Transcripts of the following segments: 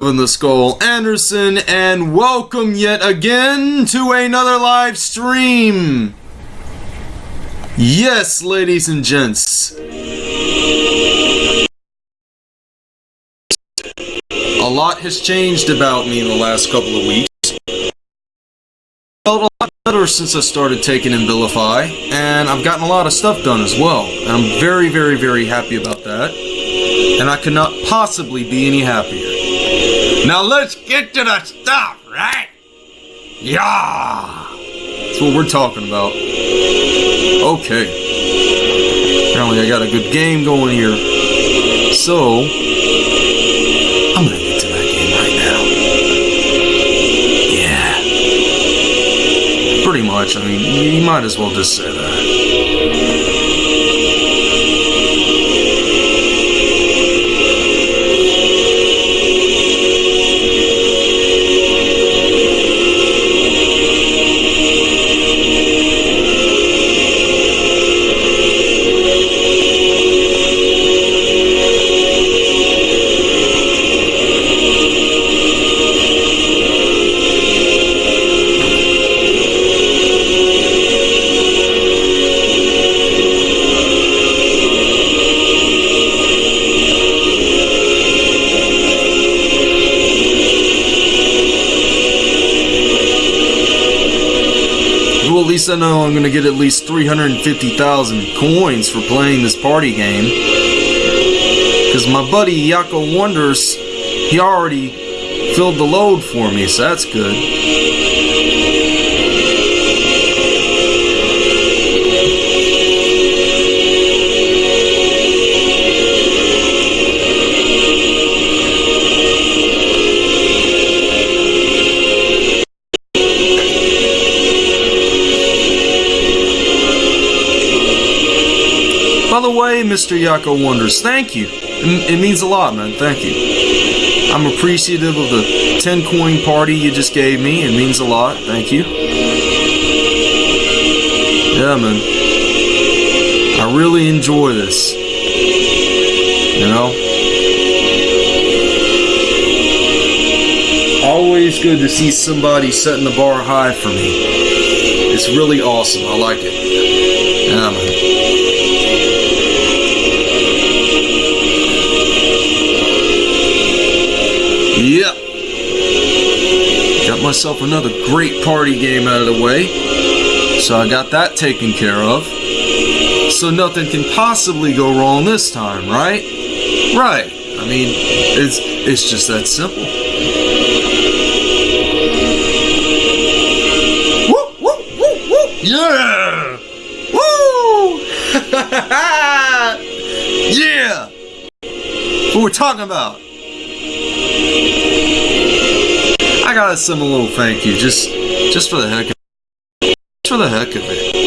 in the Skull Anderson, and welcome yet again to another live stream. Yes, ladies and gents. A lot has changed about me in the last couple of weeks. I Felt a lot better since I started taking Abilify, and I've gotten a lot of stuff done as well. And I'm very, very, very happy about that. And I could not possibly be any happier. Now let's get to the stuff, right? Yeah! That's what we're talking about. Okay. Apparently I got a good game going here. So, I'm gonna get to that game right now. Yeah. Pretty much, I mean, you might as well just say that. I know I'm gonna get at least 350,000 coins for playing this party game. Because my buddy Yako Wonders, he already filled the load for me, so that's good. Way, Mr. Yako Wonders, thank you. It it means a lot, man. Thank you. I'm appreciative of the 10 coin party you just gave me. It means a lot. Thank you. Yeah, man. I really enjoy this. You know? Always good to see somebody setting the bar high for me. It's really awesome. I like it. Yeah, Yep. Got myself another great party game out of the way. So I got that taken care of. So nothing can possibly go wrong this time, right? Right. I mean, it's it's just that simple. Woo, woo, woo, woo. Yeah! Woo! yeah! What we're talking about. I gotta send a little thank you, just just for the heck of just for the heck of it.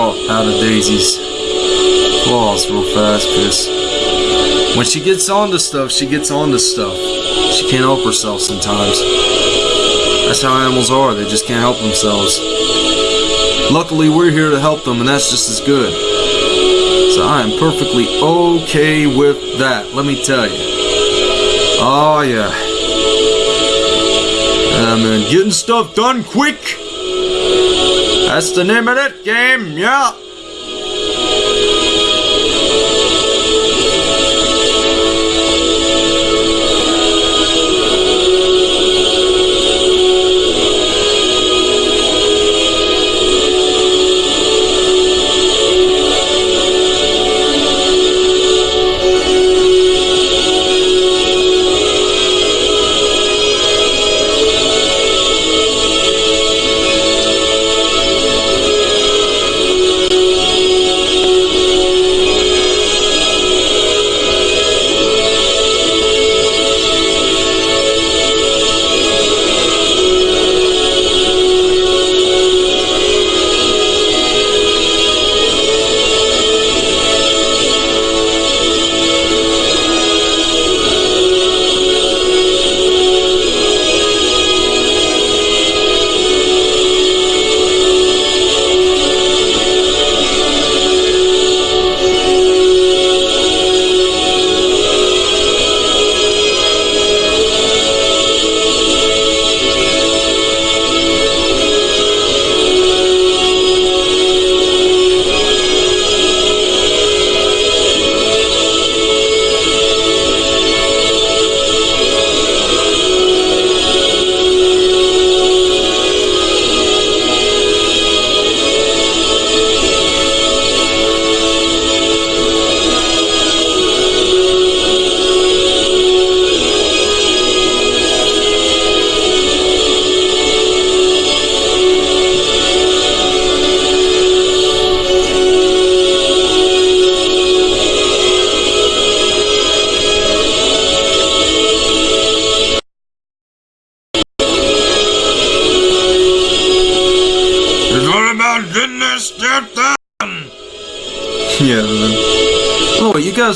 Out of Daisy's claws real fast because when she gets onto stuff, she gets onto stuff. She can't help herself sometimes. That's how animals are, they just can't help themselves. Luckily we're here to help them and that's just as good. So I am perfectly okay with that, let me tell you. Oh yeah. Yeah, man, getting stuff done quick. That's the name of that game, yeah.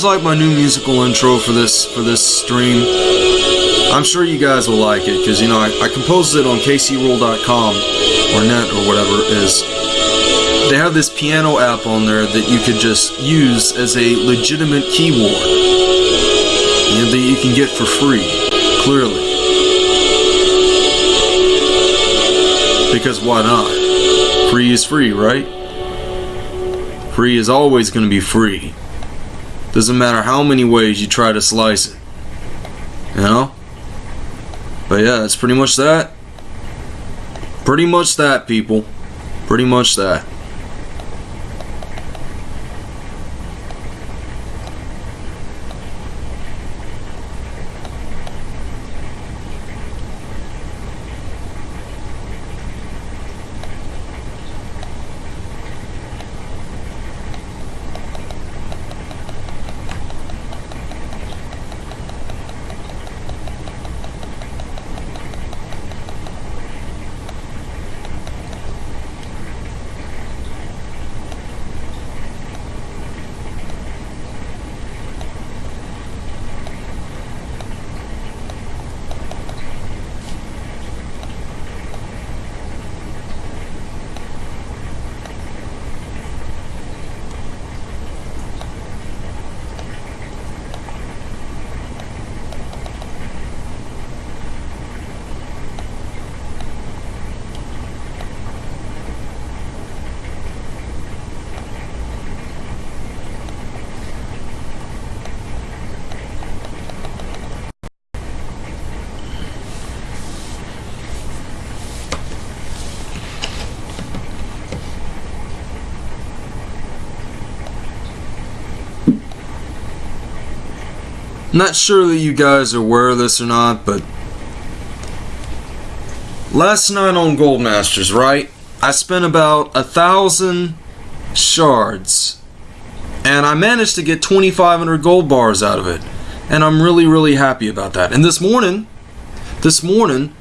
You like my new musical intro for this for this stream? I'm sure you guys will like it because you know I, I composed it on kcroll.com or net or whatever it is. They have this piano app on there that you could just use as a legitimate keyboard. You know, that you can get for free, clearly. Because why not? Free is free, right? Free is always going to be free. Doesn't matter how many ways you try to slice it. You know? But yeah, it's pretty much that. Pretty much that, people. Pretty much that. Not sure that you guys are aware of this or not, but last night on Gold Masters, right? I spent about a thousand shards, and I managed to get 2,500 gold bars out of it, and I'm really, really happy about that. And this morning, this morning,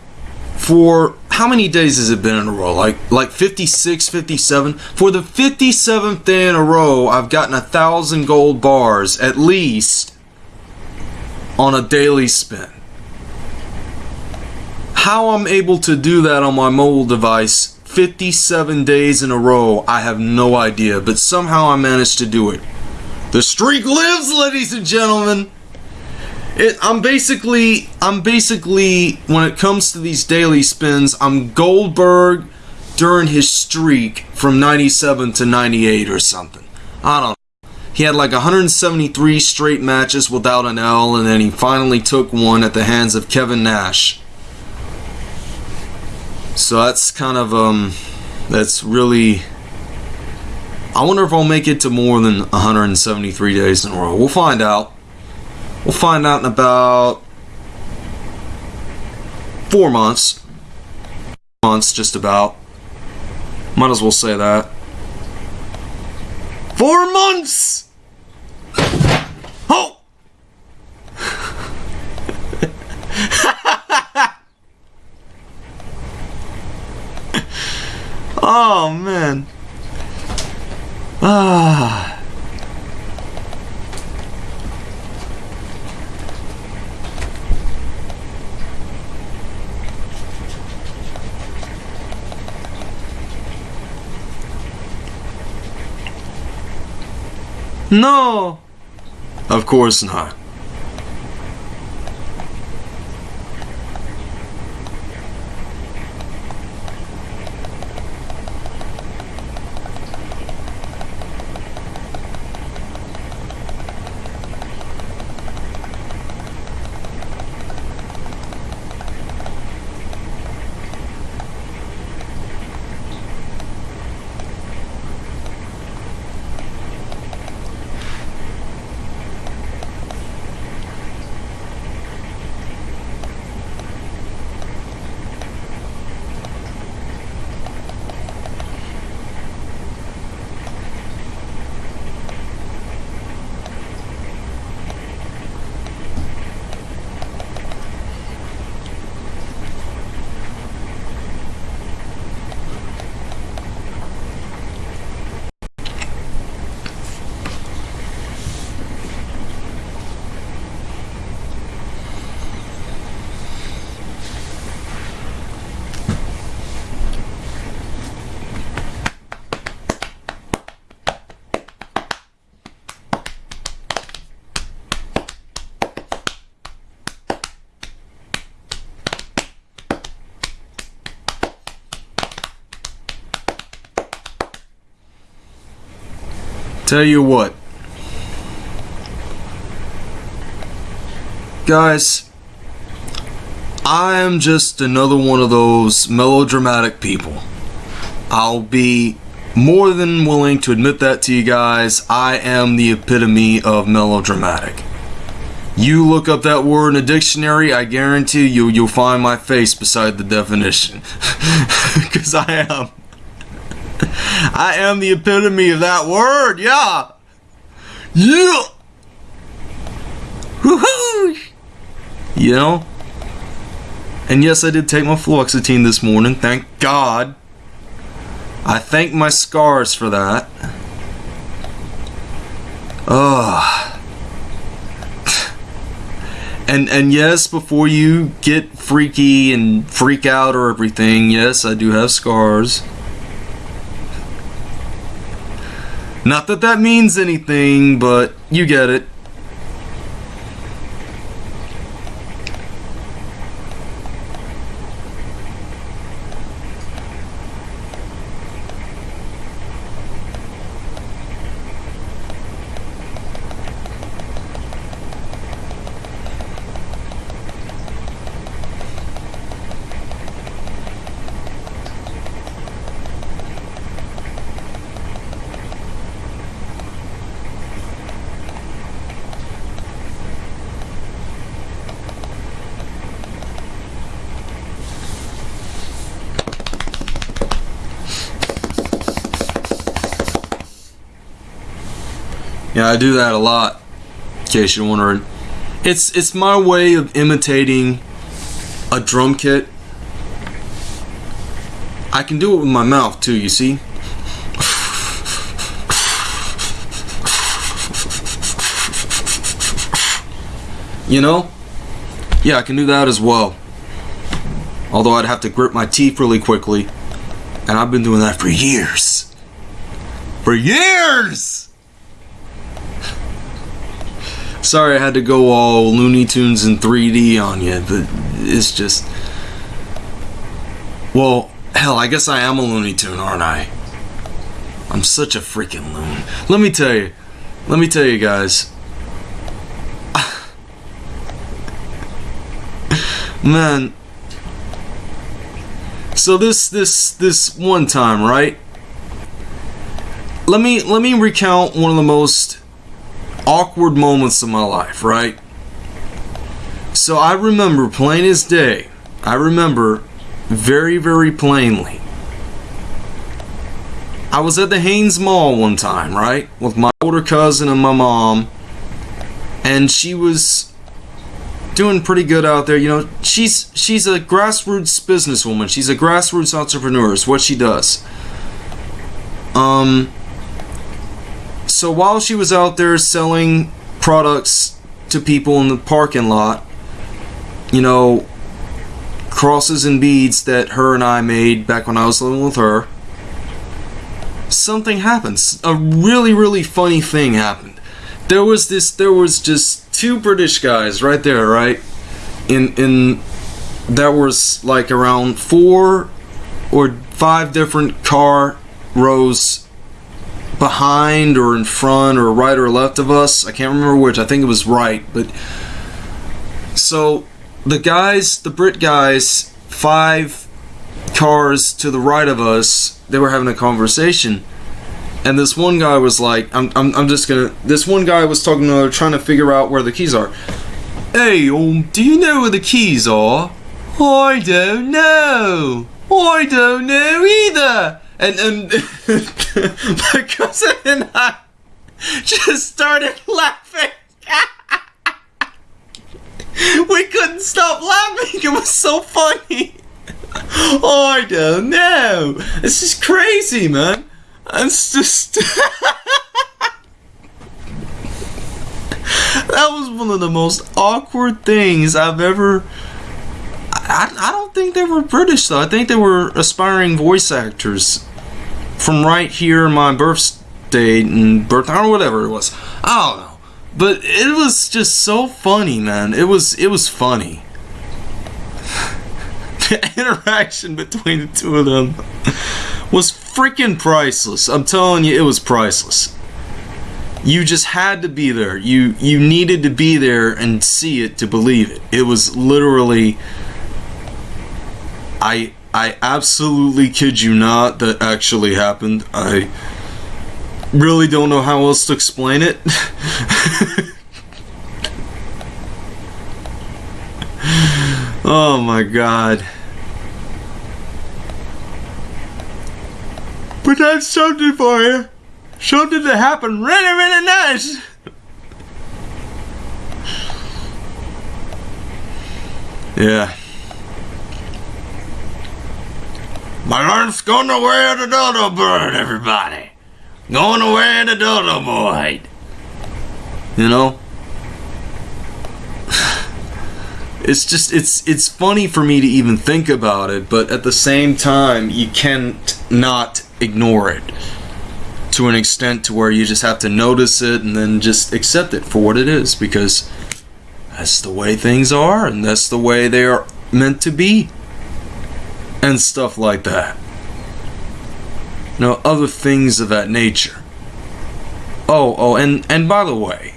for how many days has it been in a row? Like like 56, 57. For the 57th day in a row, I've gotten a thousand gold bars at least on a daily spin. How I'm able to do that on my mobile device 57 days in a row, I have no idea, but somehow I managed to do it. The streak lives, ladies and gentlemen. It, I'm basically, I'm basically, when it comes to these daily spins, I'm Goldberg during his streak from 97 to 98 or something. I don't he had like 173 straight matches without an L, and then he finally took one at the hands of Kevin Nash. So that's kind of, um, that's really. I wonder if I'll make it to more than 173 days in a row. We'll find out. We'll find out in about four months. Months, just about. Might as well say that. Four months! Oh! oh, man. Ah. No! Of course not. Tell you what. Guys, I am just another one of those melodramatic people. I'll be more than willing to admit that to you guys. I am the epitome of melodramatic. You look up that word in a dictionary, I guarantee you you'll find my face beside the definition. Cuz I am I am the epitome of that word. Yeah. Yeah. Woohoo! You know? And yes, I did take my fluoxetine this morning. Thank God. I thank my scars for that. Ugh. And and yes, before you get freaky and freak out or everything, yes, I do have scars. Not that that means anything, but you get it. I do that a lot. In case you're wondering, it's it's my way of imitating a drum kit. I can do it with my mouth too. You see. You know? Yeah, I can do that as well. Although I'd have to grip my teeth really quickly. And I've been doing that for years. For years! Sorry I had to go all Looney Tunes in 3D on you, but it's just. Well, hell, I guess I am a Looney Tune, aren't I? I'm such a freaking loon. Let me tell you. Let me tell you guys. Man. So this this this one time, right? Let me let me recount one of the most awkward moments of my life, right? So I remember plain as day. I remember very, very plainly. I was at the Haynes Mall one time, right? With my older cousin and my mom. And she was doing pretty good out there. You know, she's she's a grassroots businesswoman. She's a grassroots entrepreneur. Is what she does. Um so while she was out there selling products to people in the parking lot, you know, crosses and beads that her and I made back when I was living with her, something happens. A really, really funny thing happened. There was this, there was just two British guys right there, right? In, in, there was like around four or five different car rows behind or in front or right or left of us. I can't remember which. I think it was right. But so the guys, the Brit guys, five cars to the right of us, they were having a conversation. And this one guy was like, I'm, I'm, I'm just gonna. This one guy was talking to another, trying to figure out where the keys are. Hey, um, do you know where the keys are? I don't know. I don't know either and and my cousin and I just started laughing. we couldn't stop laughing. It was so funny. Oh, I don't know. It's just crazy, man. It's just. that was one of the most awkward things I've ever. I, I don't think they were British though. I think they were aspiring voice actors from right here in my birth state and birth or whatever it was. I don't know. But it was just so funny, man. It was it was funny. the interaction between the two of them was freaking priceless. I'm telling you, it was priceless. you just had to be there. You you needed to be there and see it to believe it. It was literally I I absolutely kid you not that actually happened. I really don't know how else to explain it. oh my god. But that's something for you. Something that happened really, really nice. Yeah. My lunch going away the dodo bird, everybody. Going away the dodo boy. You know? It's just it's it's funny for me to even think about it, but at the same time you can't not ignore it to an extent to where you just have to notice it and then just accept it for what it is because that's the way things are and that's the way they are meant to be and stuff like that. You know, other things of that nature. Oh, oh, and and by the way,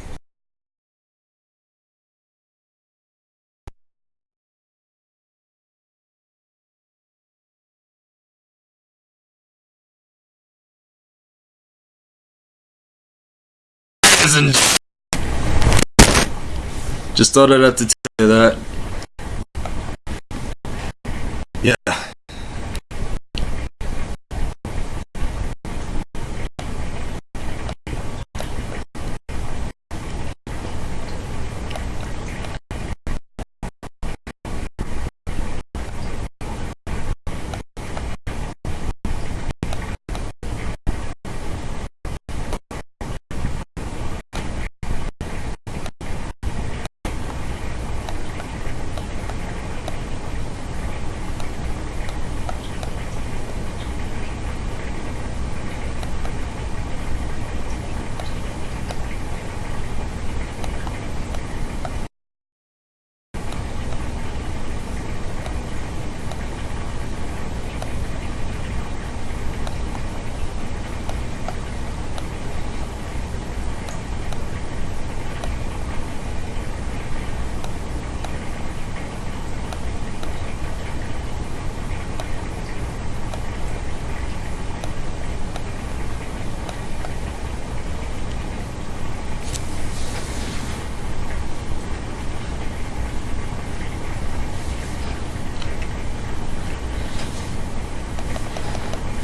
just thought I'd have to tell you that. Yeah.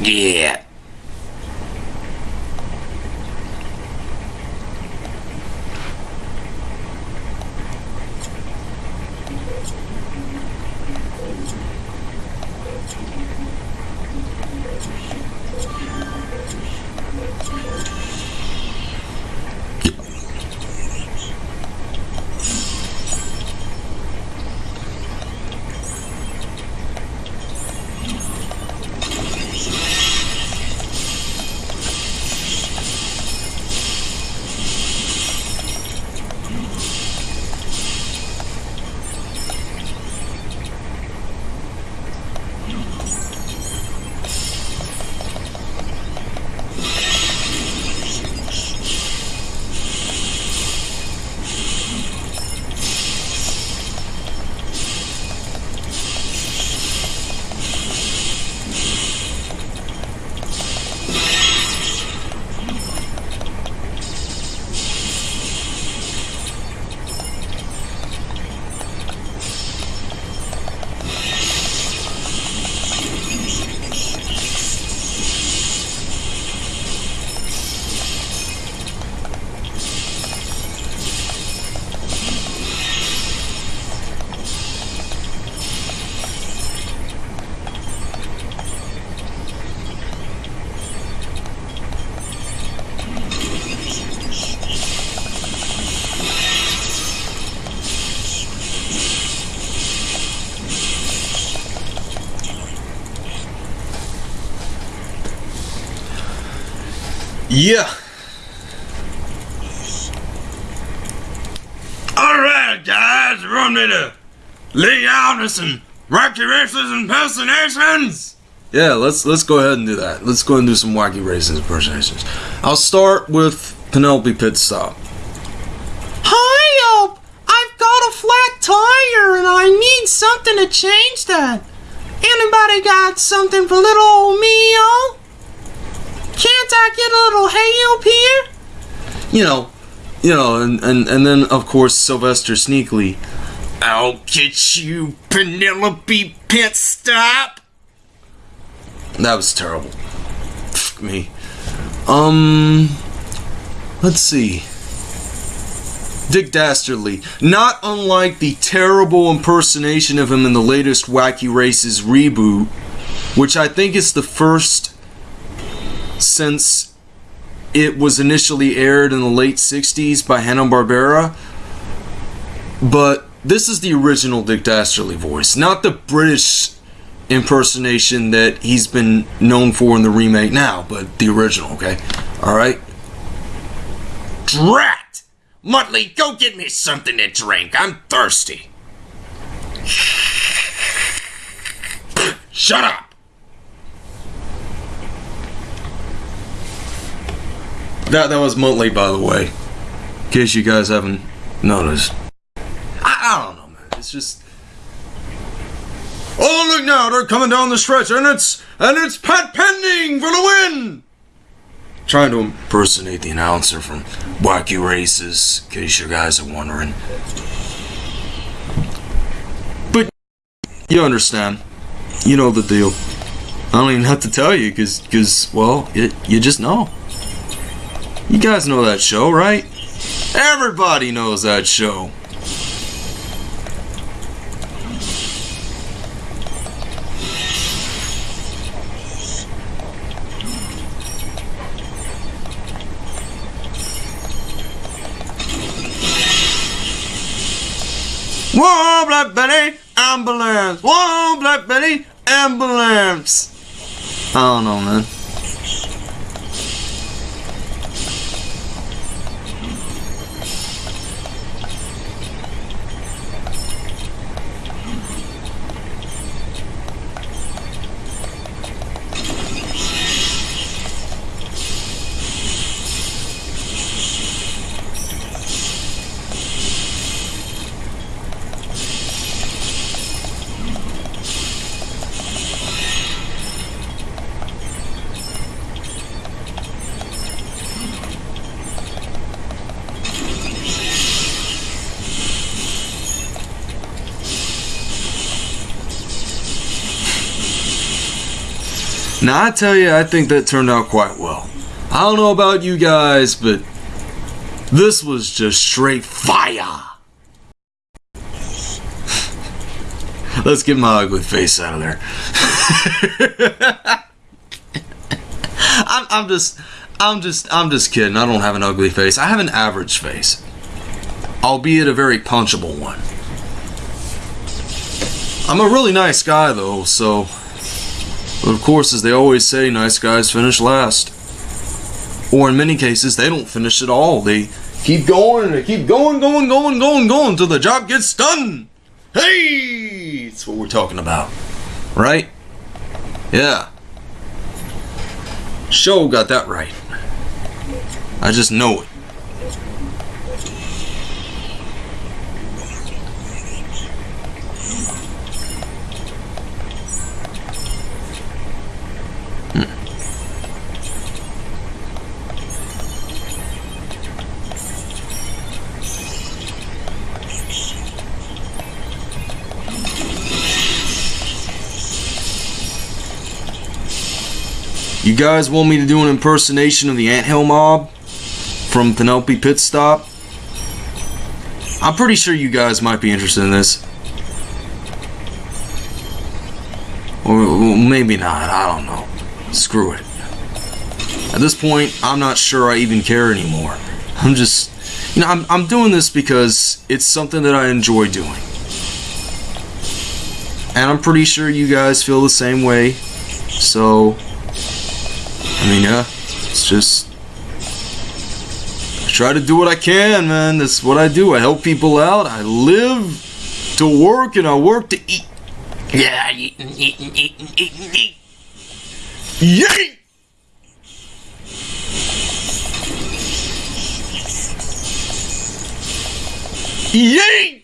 Yeah. Yeah. Alright, guys, run me to lay out with some recreations and impersonations. Yeah, let's let's go ahead and do that. Let's go and do some wacky races and impersonations. I'll start with Penelope Pit Stop. Hi, uh, I've got a flat tire and I need something to change that. Anybody got something for little old me, oh? Can't I get a little help here? You know, you know, and and, and then of course Sylvester Sneekly. I'll get you, Penelope Pit Stop. That was terrible. Fuck me. Um, let's see. Dick Dastardly, not unlike the terrible impersonation of him in the latest Wacky Races reboot, which I think is the first since it was initially aired in the late 60s by Hanna-Barbera. But this is the original Dick Dastardly voice, not the British impersonation that he's been known for in the remake now, but the original, okay? Alright? Drat! Muttley, go get me something to drink. I'm thirsty. Shut up! That that was Muttley, by the way. In case you guys haven't noticed. I, I don't know, man. It's just. Oh look now, they're coming down the stretch, and it's and it's Pat Pending for the win. Trying to impersonate the announcer from Wacky Races, in case you guys are wondering. But you understand, you know the deal. I don't even have to tell you, cause, cause well, it, you just know. You guys know that show, right? Everybody knows that show. Whoa, Black Betty, ambulance! Whoa, Black Betty, ambulance! I don't know, man. Now I tell you, I think that turned out quite well. I don't know about you guys, but this was just straight fire. Let's get my ugly face out of there. I'm, I'm just, I'm just, I'm just kidding. I don't have an ugly face. I have an average face, albeit a very punchable one. I'm a really nice guy though, so of course, as they always say, nice guys finish last. Or in many cases, they don't finish at all. They keep going and they keep going, going, going, going, going until the job gets done. Hey! That's what we're talking about. Right? Yeah. Show got that right. I just know it. You guys want me to do an impersonation of the Anthill Mob from Penelope Pit Stop? I'm pretty sure you guys might be interested in this. Or maybe not, I don't know. Screw it. At this point, I'm not sure I even care anymore. I'm just, you know, I'm, I'm doing this because it's something that I enjoy doing. And I'm pretty sure you guys feel the same way. So, I mean, yeah, it's just. I try to do what I can, man. That's what I do. I help people out. I live to work and I work to eat. Yeah, eating, eating, eating, eating, eat. Yeet! Yeet!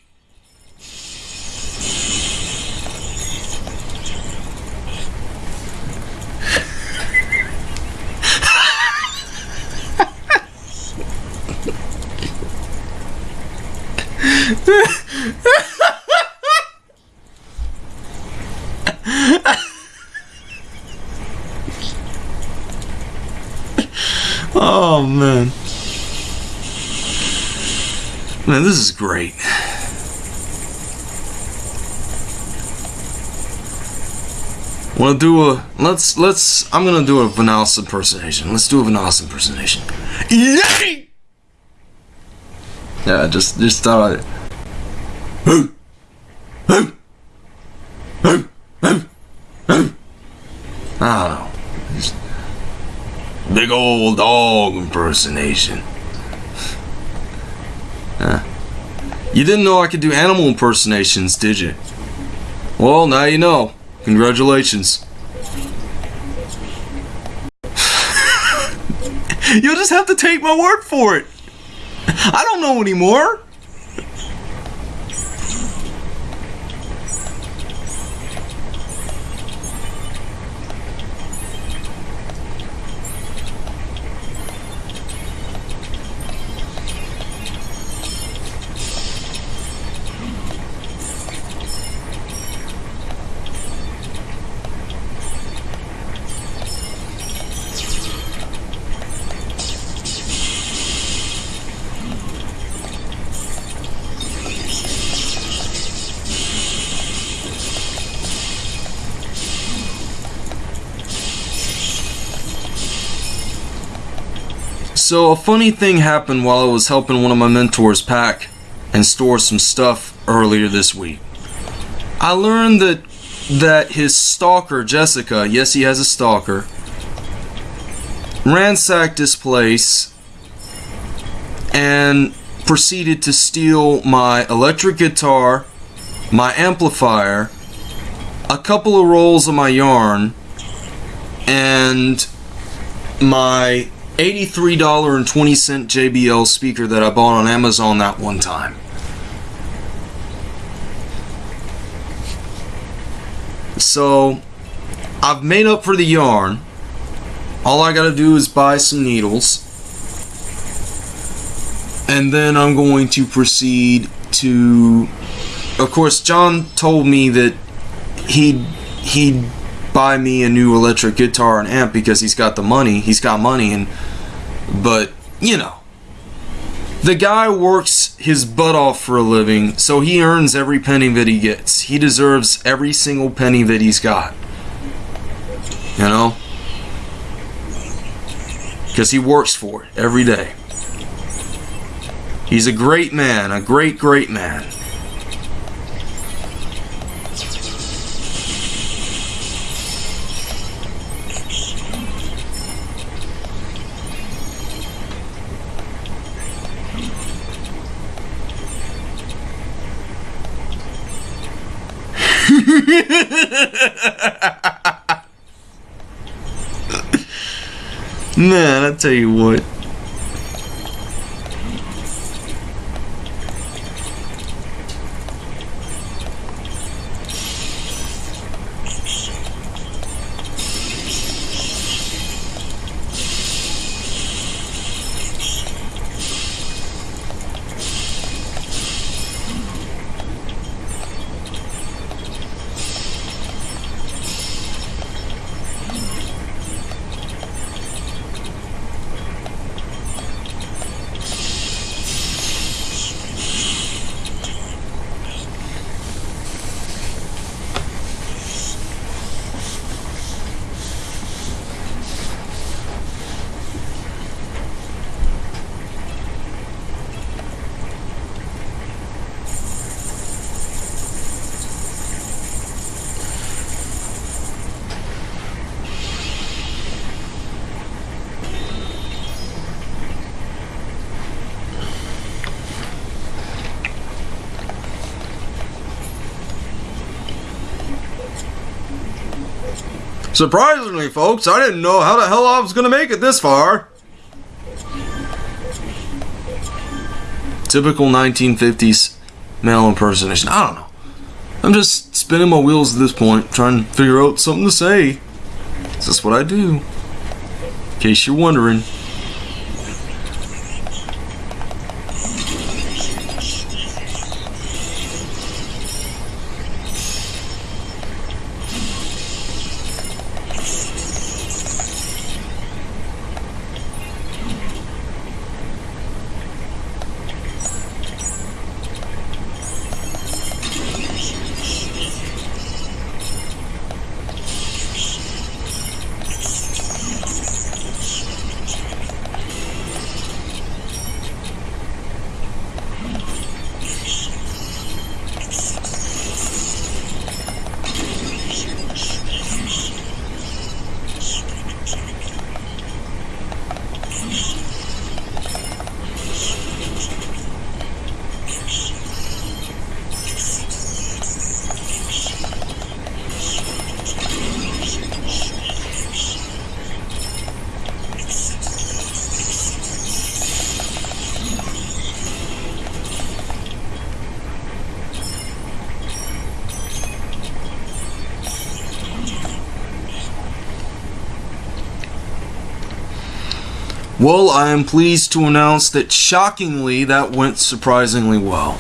Oh man. Man, this is great. Wanna do a let's let's I'm gonna do a Vanalis impersonation. Let's do a Vanalis impersonation. Yay! Yeah, just just thought I I big old dog impersonation. Huh. You didn't know I could do animal impersonations, did you? Well, now you know. Congratulations. You'll just have to take my word for it. I don't know anymore. So a funny thing happened while I was helping one of my mentors pack and store some stuff earlier this week. I learned that that his stalker Jessica, yes he has a stalker, ransacked this place and proceeded to steal my electric guitar, my amplifier, a couple of rolls of my yarn, and my $83.20 JBL speaker that I bought on Amazon that one time. So, I've made up for the yarn. All I gotta do is buy some needles. And then I'm going to proceed to. Of course, John told me that he'd, he'd buy me a new electric guitar and amp because he's got the money. He's got money, and but you know, the guy works his butt off for a living, so he earns every penny that he gets. He deserves every single penny that he's got. You know, because he works for it every day. He's a great man, a great, great man. Man, I tell you what. Surprisingly, folks, I didn't know how the hell I was gonna make it this far. Typical 1950s male impersonation. I don't know. I'm just spinning my wheels at this point, trying to figure out something to say. This is what I do. In case you're wondering. Well, I am pleased to announce that shockingly, that went surprisingly well.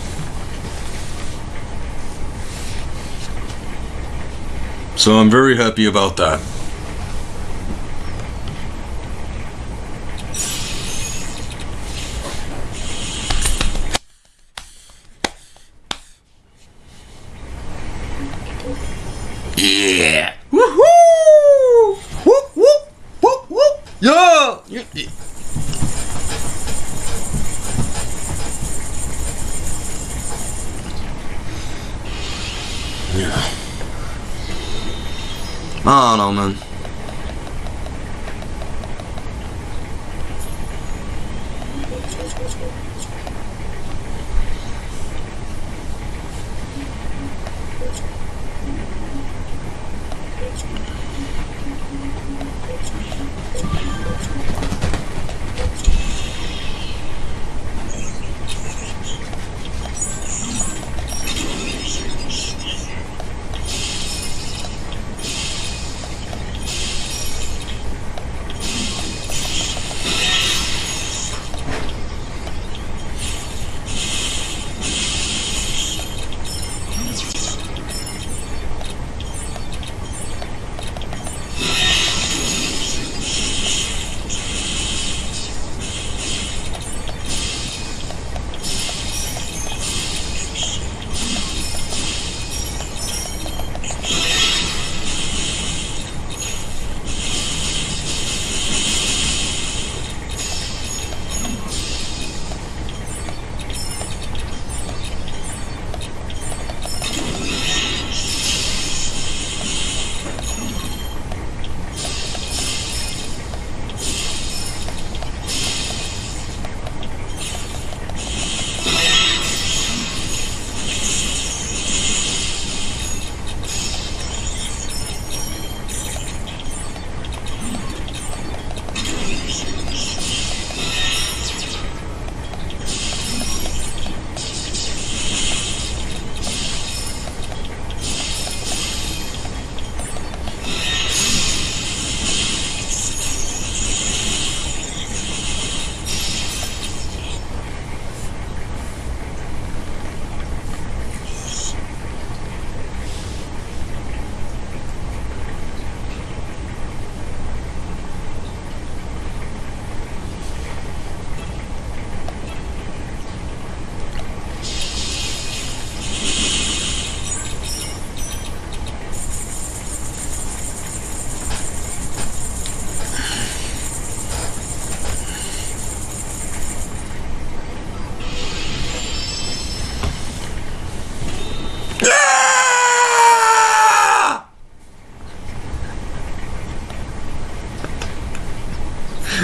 So I'm very happy about that.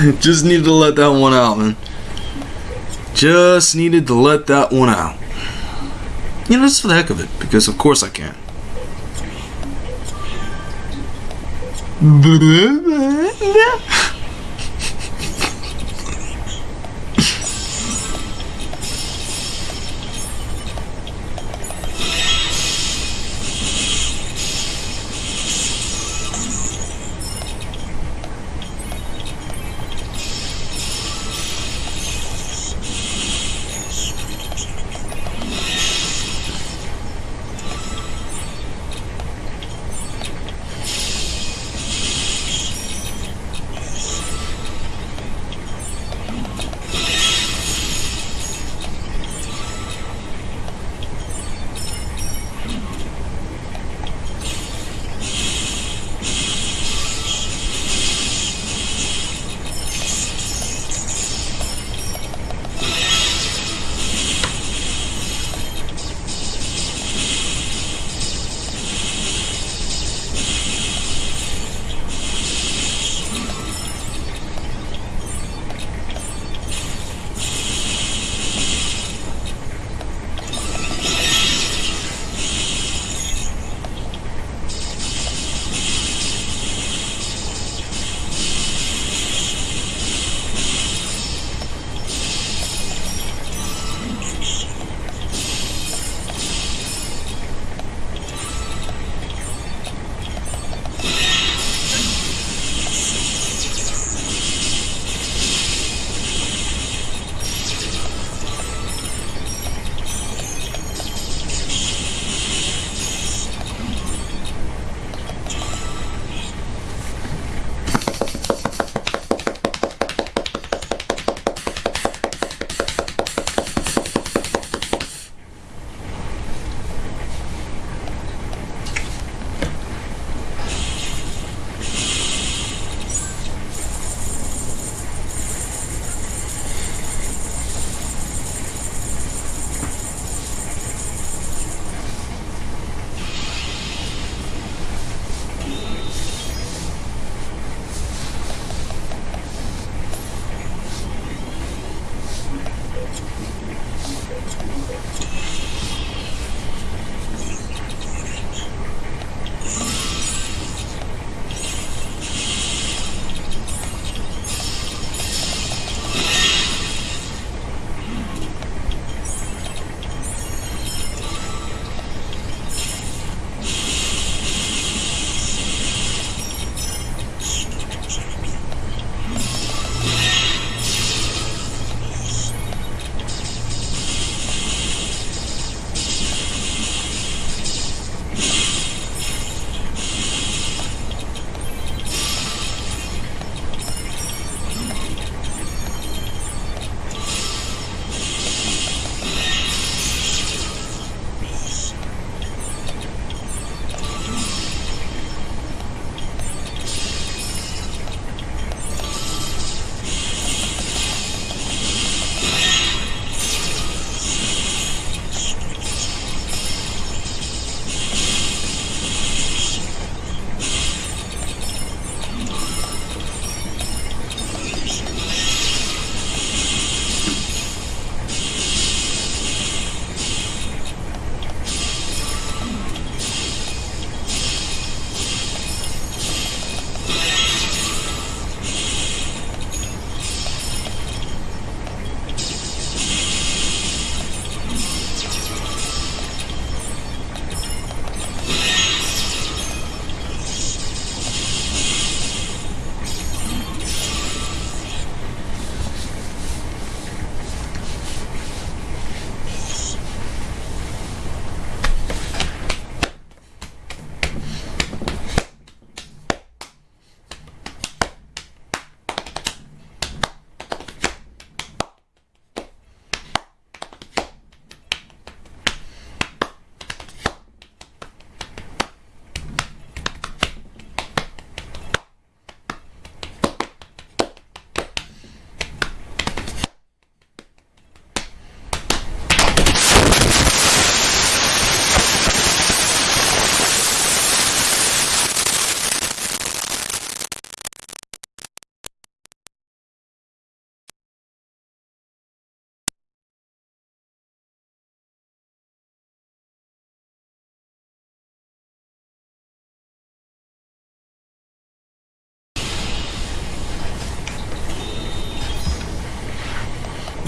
Just needed to let that one out, man. Just needed to let that one out. You know, just for the heck of it, because of course I can.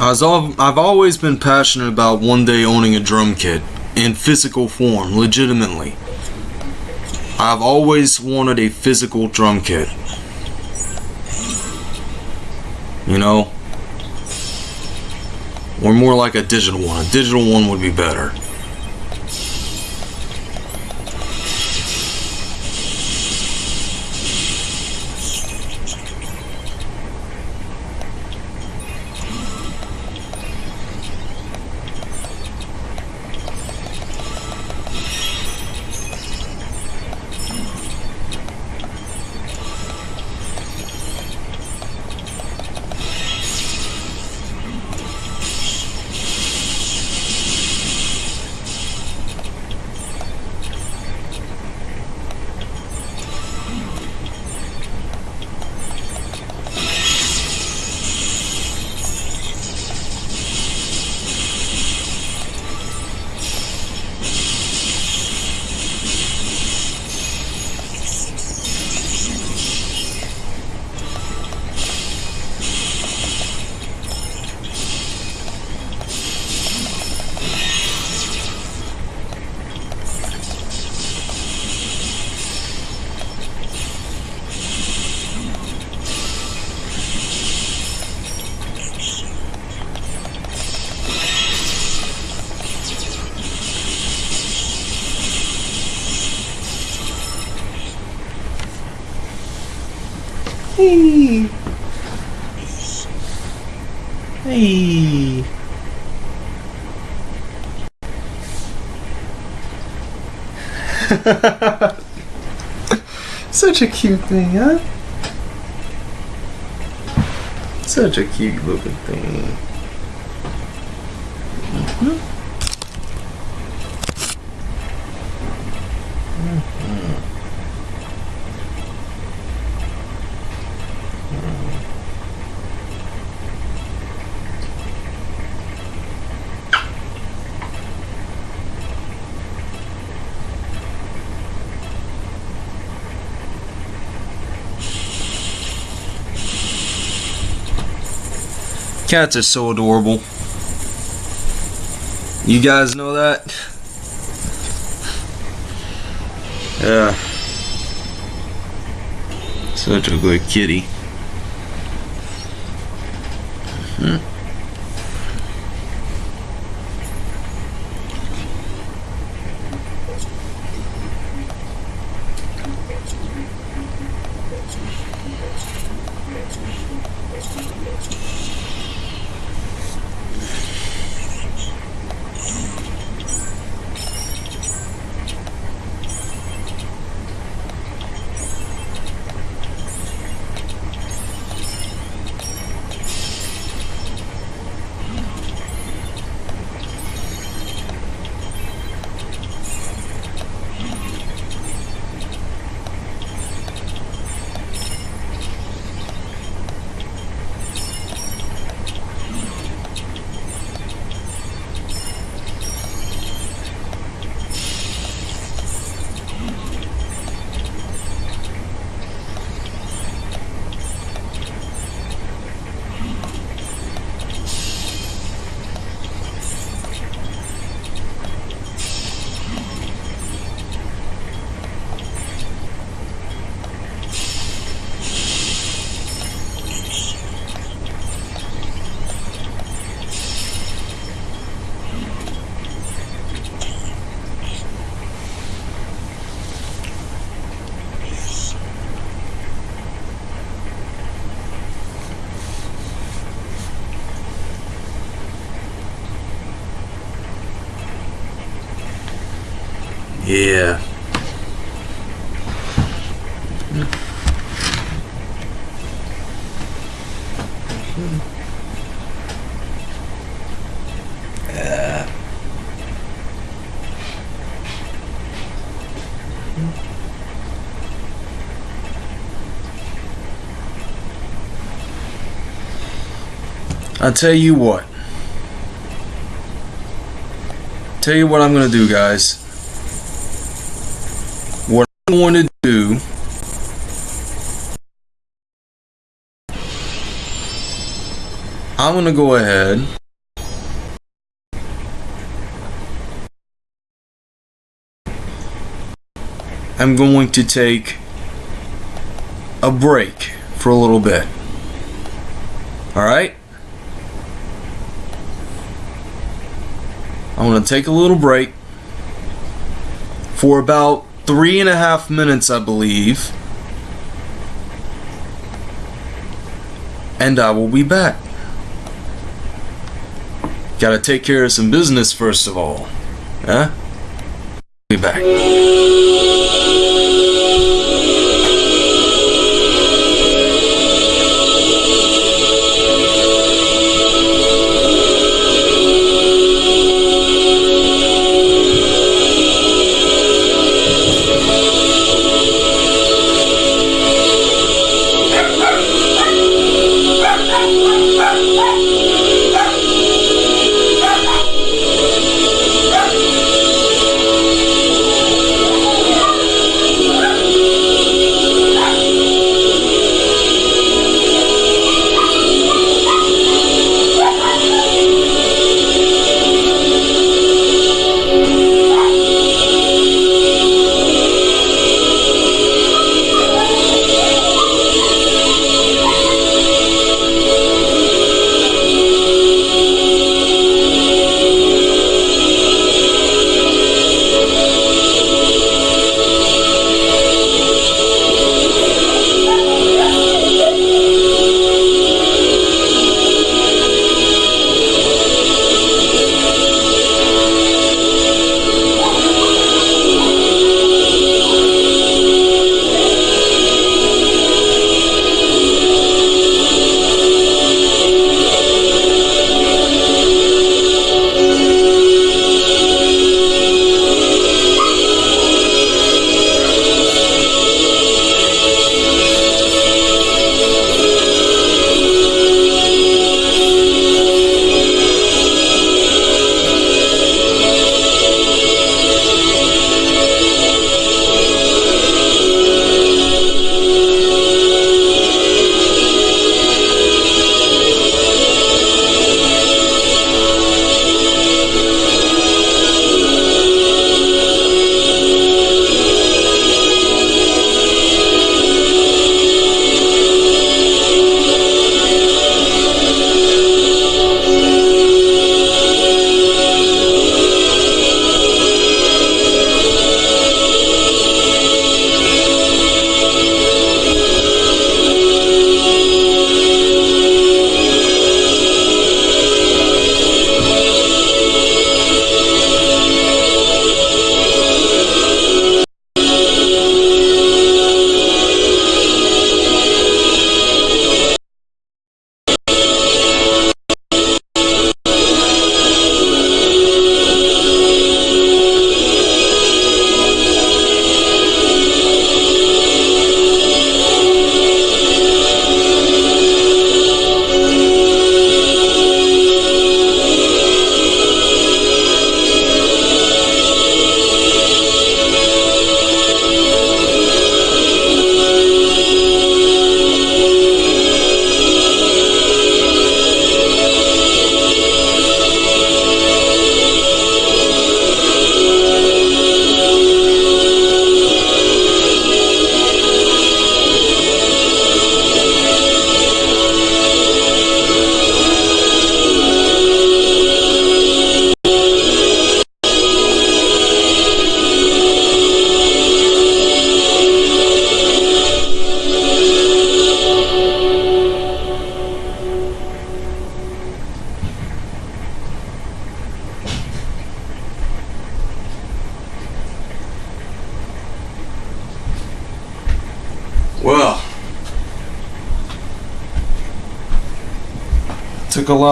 I've always been passionate about one day owning a drum kit in physical form, legitimately. I've always wanted a physical drum kit. You know? Or more like a digital one. A digital one would be better. Such a cute thing, huh? Such a cute looking thing. Cats are so adorable. You guys know that? Yeah. Such a good kitty. Yeah. Uh, I tell you what. Tell you what I'm gonna do, guys. Going to do I'm gonna go ahead. I'm going to take a break for a little bit. Alright? I'm going to take a little break for about three and a half minutes, I believe. And uh, I will be back. Gotta take care of some business first of all. Huh? Be back.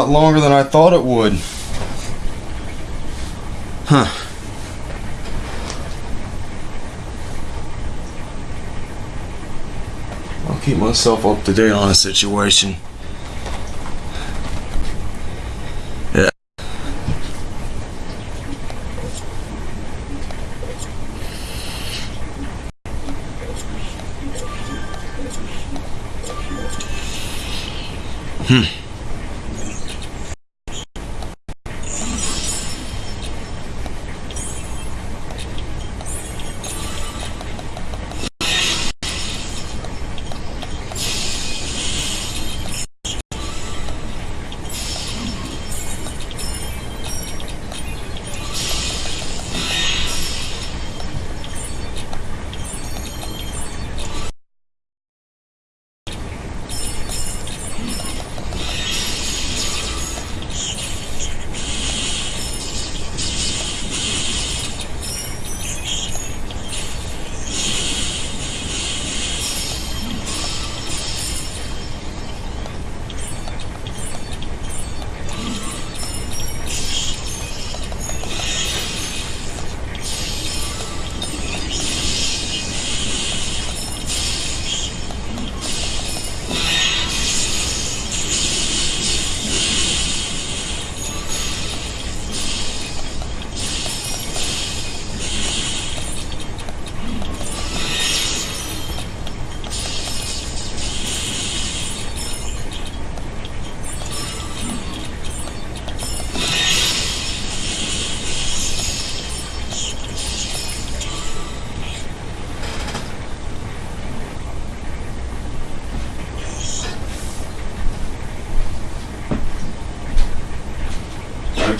Lot longer than I thought it would. Huh. I'll keep myself up to date on the situation.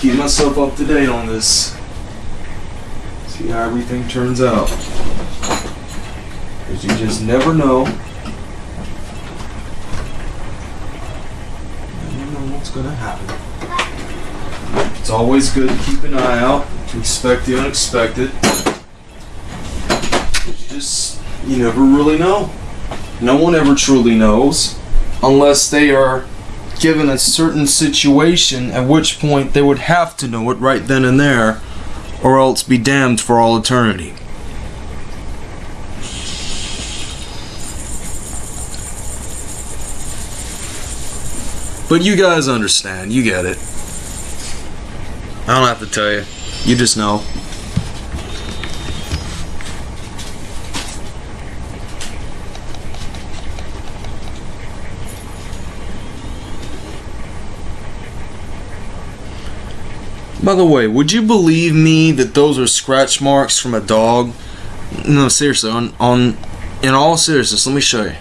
Keep myself up to date on this. See how everything turns out. Because you just never know. You Never know what's gonna happen. It's always good to keep an eye out, to expect the unexpected. You just, you never really know. No one ever truly knows unless they are given a certain situation, at which point they would have to know it right then and there, or else be damned for all eternity. But you guys understand, you get it. I don't have to tell you, you just know. By the way, would you believe me that those are scratch marks from a dog? No, seriously, on on in all seriousness, let me show you.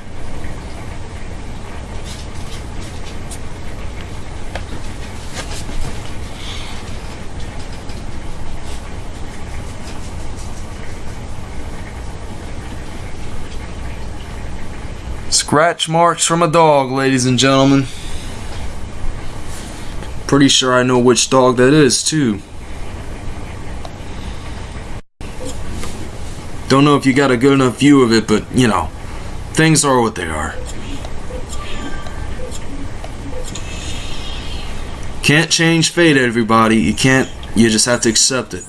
Scratch marks from a dog, ladies and gentlemen. Pretty sure I know which dog that is, too. Don't know if you got a good enough view of it, but you know, things are what they are. Can't change fate, everybody. You can't, you just have to accept it.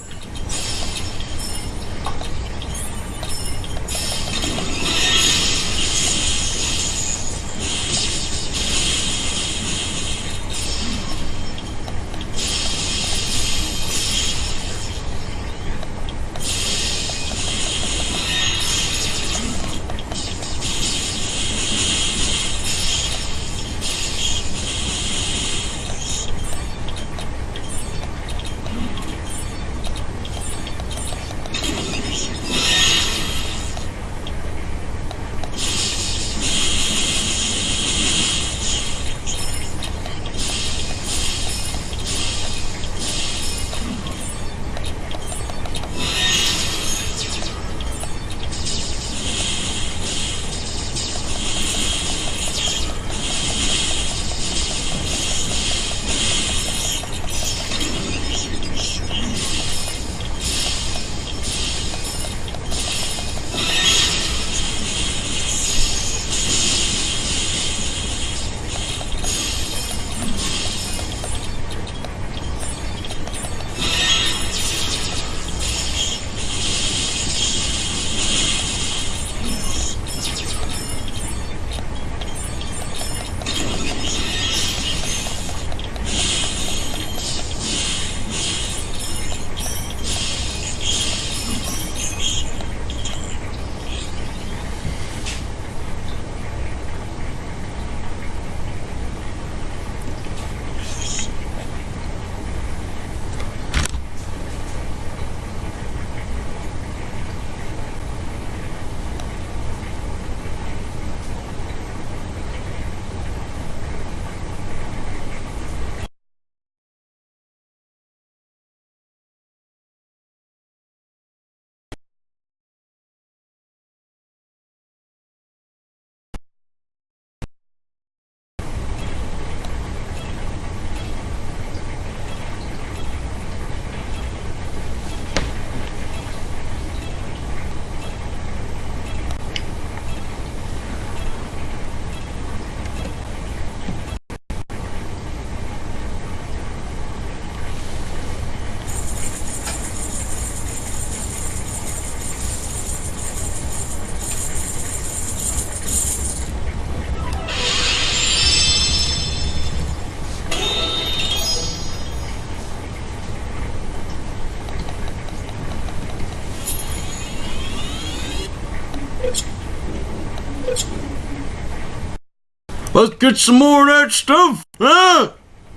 Let's get some more of that stuff? Yeah.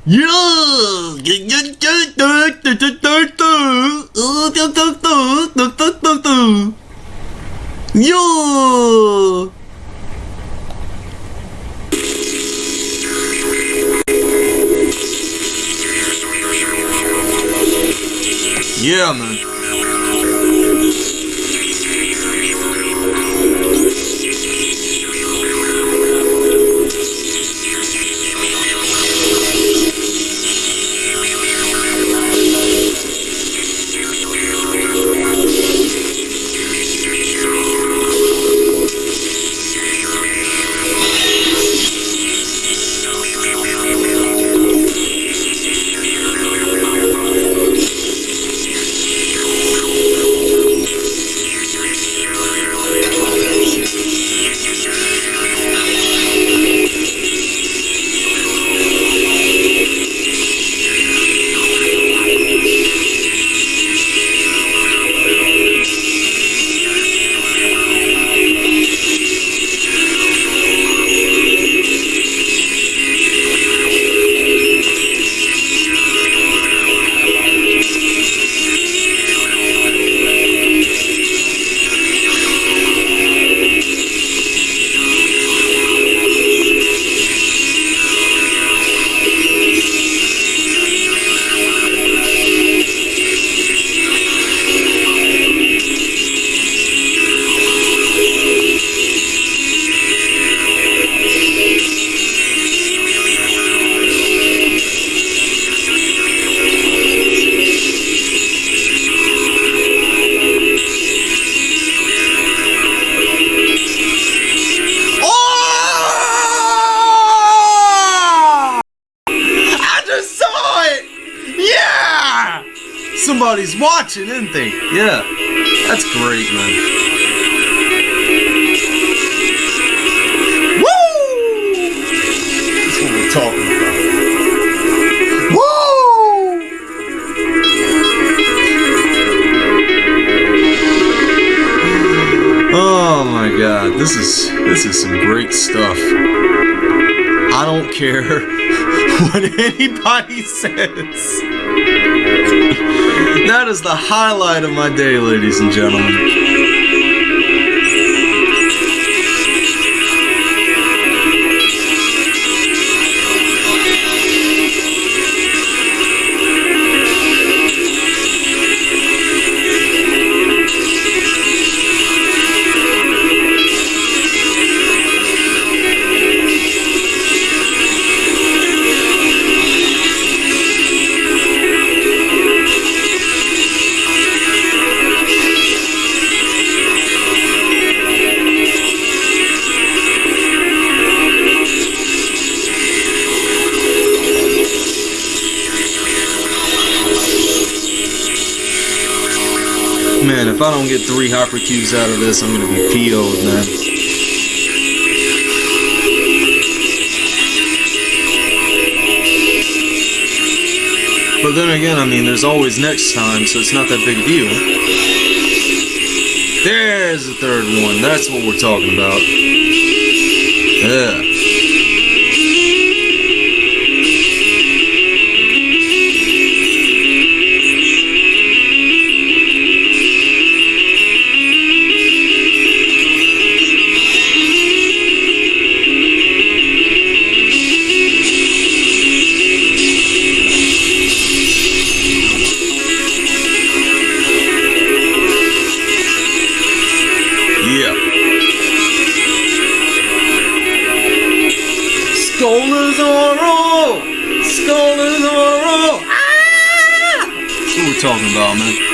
Yeah. Yeah, man. Says. That is the highlight of my day, ladies and gentlemen. I don't get three hopper cubes out of this, I'm gonna be PO'd, man. But then again, I mean, there's always next time, so it's not that big a deal. There's the third one. That's what we're talking about. Yeah. Talking about, man.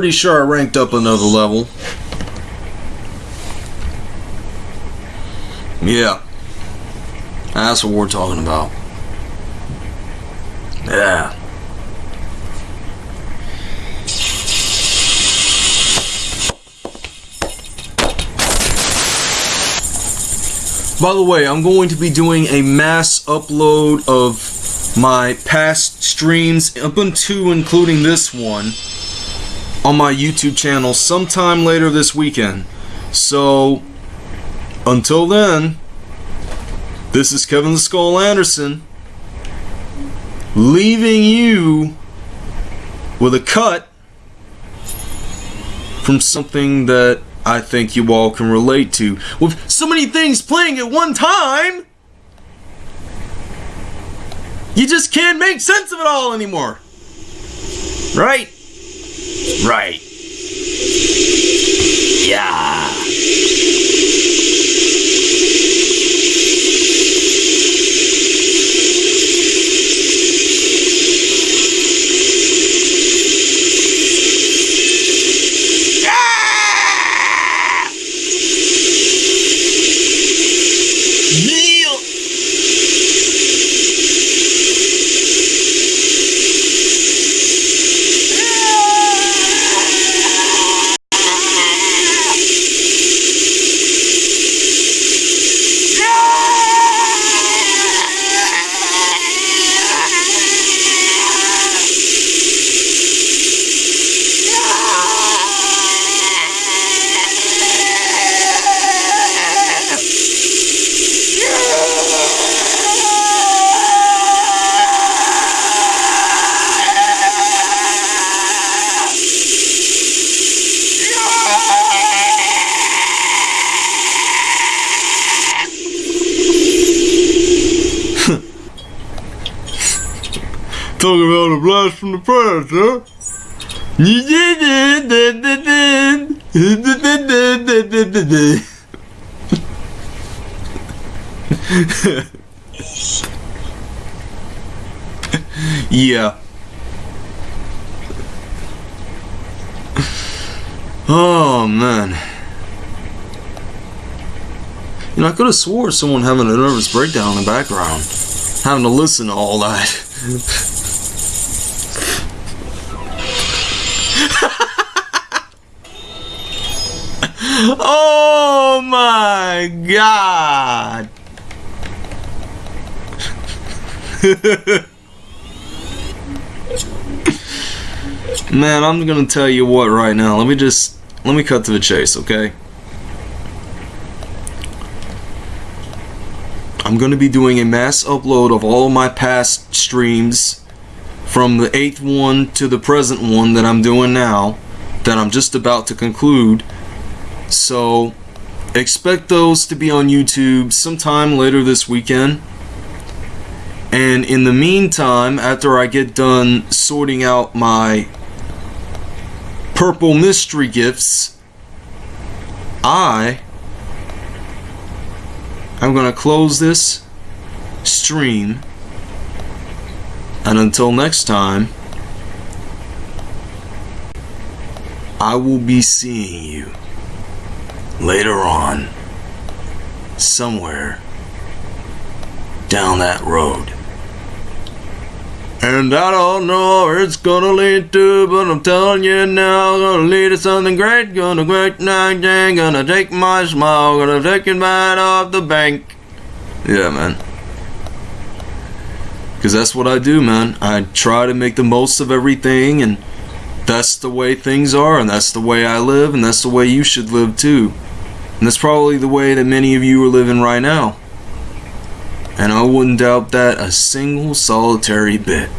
Pretty sure I ranked up another level. Yeah. That's what we're talking about. Yeah. By the way, I'm going to be doing a mass upload of my past streams up until including this one on my YouTube channel sometime later this weekend. So, until then, this is Kevin the Skull Anderson leaving you with a cut from something that I think you all can relate to. With so many things playing at one time, you just can't make sense of it all anymore. Right? Right. Yeah. Blast from the past, huh? yeah. Oh man. You know, I could have swore someone having a nervous breakdown in the background, having to listen to all that. Oh my god. Man, I'm gonna tell you what right now. Let me just let me cut to the chase, okay? I'm gonna be doing a mass upload of all my past streams from the eighth one to the present one that I'm doing now, that I'm just about to conclude. So expect those to be on YouTube sometime later this weekend. And in the meantime, after I get done sorting out my purple mystery gifts, I am going to close this stream. And until next time, I will be seeing you later on, somewhere down that road. And I don't know where it's gonna lead to, but I'm telling you now, gonna lead to something great, gonna great night, gonna take my smile, gonna take it right off the bank. Yeah, man. Because that's what I do, man. I try to make the most of everything, and that's the way things are, and that's the way I live, and that's the way you should live too. And that's probably the way that many of you are living right now. And I wouldn't doubt that a single solitary bit.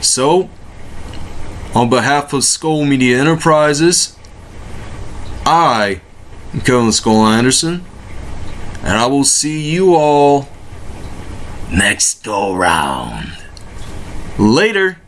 So, on behalf of Skull Media Enterprises, I am Kevin Skull Anderson, and I will see you all next go round. Later.